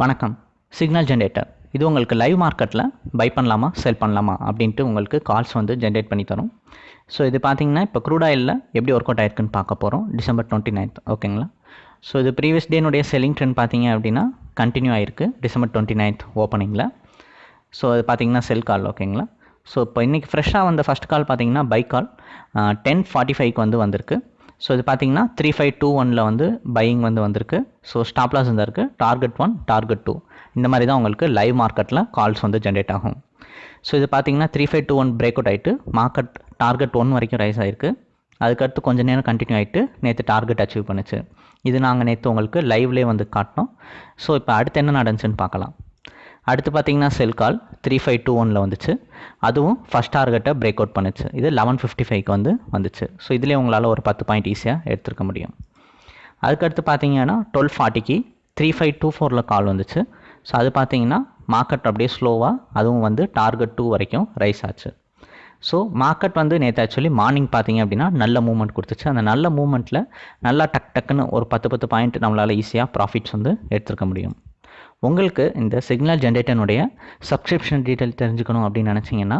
வணக்கம். Signal generator இது உங்களுக்கு லைவ் மார்க்கெட்டில் பை பண்ணலாமா செல் பண்ணலாமா அப்படின்ட்டு உங்களுக்கு கால்ஸ் வந்து ஜென்ரேட் பண்ணி தரும். ஸோ இது பார்த்தீங்கன்னா இப்போ க்ரூட் ஆயிலில் எப்படி ஒர்க் அவுட் ஆயிருக்குன்னு பார்க்க போகிறோம் டிசம்பர் டுவெண்ட்டி நைன்த் ஓகேங்களா ஸோ இது ப்ரீவியஸ் டேனுடைய செல்லிங் ட்ரெண்ட் பார்த்தீங்க அப்படின்னா கண்டினியூ ஆயிருக்கு. டிசம்பர் டுவெண்ட்டி நைன்த் ஓப்பனிங்கில் ஸோ அது பார்த்தீங்கன்னா செல் கால் ஓகேங்களா ஸோ இப்போ இன்றைக்கி ஃப்ரெஷ்ஷாக வந்த ஃபஸ்ட் கால் பார்த்தீங்கன்னா பை கால் டென் ஃபார்ட்டி ஃபைவ்க்கு வந்து வந்திருக்கு. ஸோ இது பார்த்தீங்கன்னா த்ரீ ஃபைவ் டூ ஒனில் வந்து பையிங் வந்து வந்திருக்கு. ஸோ ஸ்டாப் லாஸ் இருக்குது டார்கெட் ஒன் டார்கெட் டூ இந்த மாதிரி தான் உங்களுக்கு லைவ் மார்க்கெட்டில் கால்ஸ் வந்து ஜென்ரேட் ஆகும். ஸோ இது பார்த்தீங்கன்னா three five two one break out ஆகிட்டு மார்க்கெட் டார்கெட் ஒன் வரைக்கும் ரைஸ் ஆகிருக்கு அதுக்கடுத்து கொஞ்சம் நேரம் கண்டினியூ ஆகிட்டு நேற்று டார்கெட் அச்சீவ் பண்ணுச்சு. இது நாங்கள் நேற்று உங்களுக்கு லைவ்லேயே வந்து காட்டினோம். ஸோ இப்போ அடுத்து என்ன நடந்துச்சுன்னு பார்க்கலாம். அடுத்து பார்த்தீங்கன்னா sell call three five two ஒனில் வந்துச்சு. அதுவும் ஃபஸ்ட் டார்கெட்டை பிரேக் அவுட் பண்ணுச்சு. இது லெவன் ஃபிஃப்டி ஃபைவ்க்கு வந்து வந்துச்சு. ஸோ இதுலேயே உங்களால் ஒரு பத்து பாயிண்ட் ஈஸியாக எடுத்துருக்க முடியும். அதுக்கடுத்து பார்த்தீங்கன்னா டுவெல் ஃபார்ட்டிக்கு த்ரீ ஃபைவ் டூ ஃபோரில் கால் வந்துச்சு. ஸோ அது பார்த்தீங்கன்னா மார்க்கெட் அப்படியே ஸ்லோவாக அதுவும் வந்து டார்கெட் டூ வரைக்கும் ரைஸ் ஆச்சு. ஸோ மார்க்கெட் வந்து நேற்று ஆக்சுவலி மார்னிங் பார்த்தீங்க அப்படின்னா நல்ல மூவ்மெண்ட் கொடுத்துச்சு. அந்த நல்ல மூவ்மெண்ட்டில் நல்லா டக் டக்குன்னு ஒரு பத்து பத்து பாயிண்ட் நம்மளால் ஈஸியாக ப்ராஃபிட்ஸ் வந்து எடுத்துருக்க முடியும். உங்களுக்கு இந்த சிக்னல் ஜென்ரேட்டனுடைய சப்ஸ்கிரிப்ஷன் டீட்டெயில் தெரிஞ்சுக்கணும் அப்படின்னு நினச்சிங்கன்னா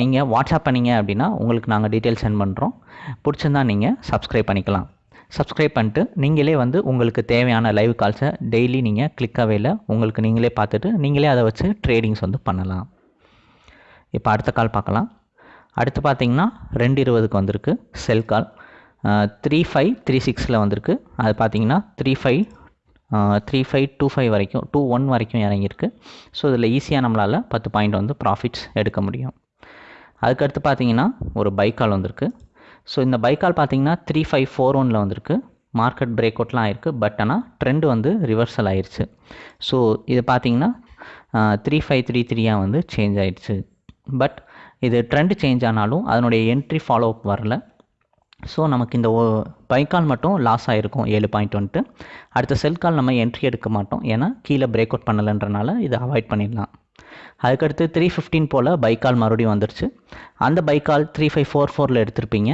நீங்கள் வாட்ஸ்அப் பண்ணிங்க அப்படின்னா உங்களுக்கு நாங்கள் டீட்டெயில் சென்ட் பண்ணுறோம் பிடிச்சிருந்தா நீங்கள் சப்ஸ்கிரைப் பண்ணிக்கலாம். சப்ஸ்கிரைப் பண்ணிட்டு நீங்களே வந்து உங்களுக்கு தேவையான லைவ் கால்ஸை டெய்லி நீங்கள் கிளிக்காகவே இல்லை உங்களுக்கு நீங்களே பார்த்துட்டு நீங்களே அதை வச்சு ட்ரேடிங்ஸ் வந்து பண்ணலாம். இப்போ அடுத்த கால் பார்க்கலாம். அடுத்து பார்த்தீங்கன்னா ரெண்டு இருபதுக்கு வந்திருக்கு sell call three five three சிக்ஸில் வந்திருக்கு. அது பார்த்தீங்கன்னா three five three five two five வரைக்கும் டூ ஒன் வரைக்கும் இறங்கியிருக்கு. ஸோ இதில் ஈஸியாக நம்மளால் பத்து பாயிண்ட் வந்து ப்ராஃபிட்ஸ் எடுக்க முடியும். அதுக்கடுத்து பார்த்தீங்கன்னா ஒரு பைக்கால் வந்திருக்கு. ஸோ இந்த பைக்கால் பார்த்தீங்கன்னா த்ரீ ஃபைவ் ஃபோர் ஒனில் வந்திருக்கு. மார்க்கெட் பிரேக் அவுட்லாம் ஆயிருக்கு பட் ஆனால் ட்ரெண்ட் வந்து ரிவர்சல் ஆயிடுச்சு ஸோ இது பார்த்தீங்கன்னா த்ரீ ஃபைவ் த்ரீ த்ரீயாக வந்து சேஞ்ச் ஆயிடுச்சு பட் இது ட்ரெண்ட் சேஞ்ச் ஆனாலும் அதனுடைய என்ட்ரி ஃபாலோ அப் வரல. ஸோ நமக்கு இந்த பைக்கால் மட்டும் லாஸ் ஆகிருக்கும் ஏழு பாயிண்ட் வந்துட்டு அடுத்த செல் கால் நம்ம என்ட்ரி எடுக்க மாட்டோம். ஏன்னா கீழே பிரேக் அவுட் பண்ணலைன்றனால இதை அவாய்ட் பண்ணிடலாம். அதுக்கடுத்து த்ரீ ஃபிஃப்டீன் போல் பைக்கால் மறுபடியும் வந்துருச்சு. அந்த பைக்கால் த்ரீ ஃபைவ் ஃபோர் ஃபோரில் எடுத்திருப்பீங்க.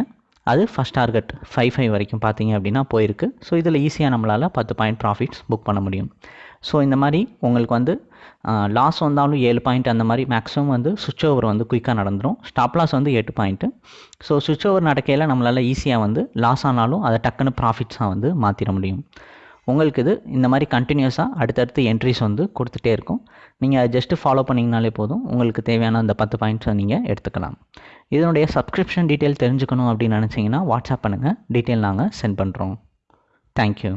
அது ஃபஸ்ட் டார்கெட் ஃபைவ் ஃபைவ் வரைக்கும் பார்த்தீங்க அப்படின்னா போயிருக்கு. ஸோ இதில் ஈஸியாக நம்மளால் பத்து பாயிண்ட் ப்ராஃபிட்ஸ் புக் பண்ண முடியும். ஸோ இந்த மாதிரி உங்களுக்கு வந்து லாஸ் வந்தாலும் ஏழு பாயிண்ட் அந்த மாதிரி மேக்ஸிமம் வந்து சுவிட்ச் ஓவர் வந்து குயிக்காக நடந்துடும் ஸ்டாப் லாஸ் வந்து எட்டு பாயிண்ட்டு ஸோ சுவிட்ச் ஓவர் நடக்கையில் நம்மளால் ஈஸியாக வந்து லாஸ் ஆனாலும் அதை டக்குன்னு ப்ராஃபிட்ஸாக வந்து மாற்றிட முடியும். உங்களுக்கு இது இந்த மாதிரி கண்டினியூஸாக அடுத்தடுத்து என்ட்ரிஸ் வந்து கொடுத்துட்டே இருக்கும். நீங்கள் அதை ஜஸ்ட்டு ஃபாலோ பண்ணிங்கனாலே போதும். உங்களுக்கு தேவையான அந்த பத்து பாயிண்ட்ஸை நீங்கள் எடுத்துக்கலாம். இதனுடைய சப்ஸ்கிரிப்ஷன் டீட்டெயில் தெரிஞ்சுக்கணும் அப்படின்னு நினச்சிங்கன்னா வாட்ஸ்அப் பண்ணுங்கள் டீட்டெயில் நாங்கள் சென்ட் பண்ணுறோம் தேங்க்யூ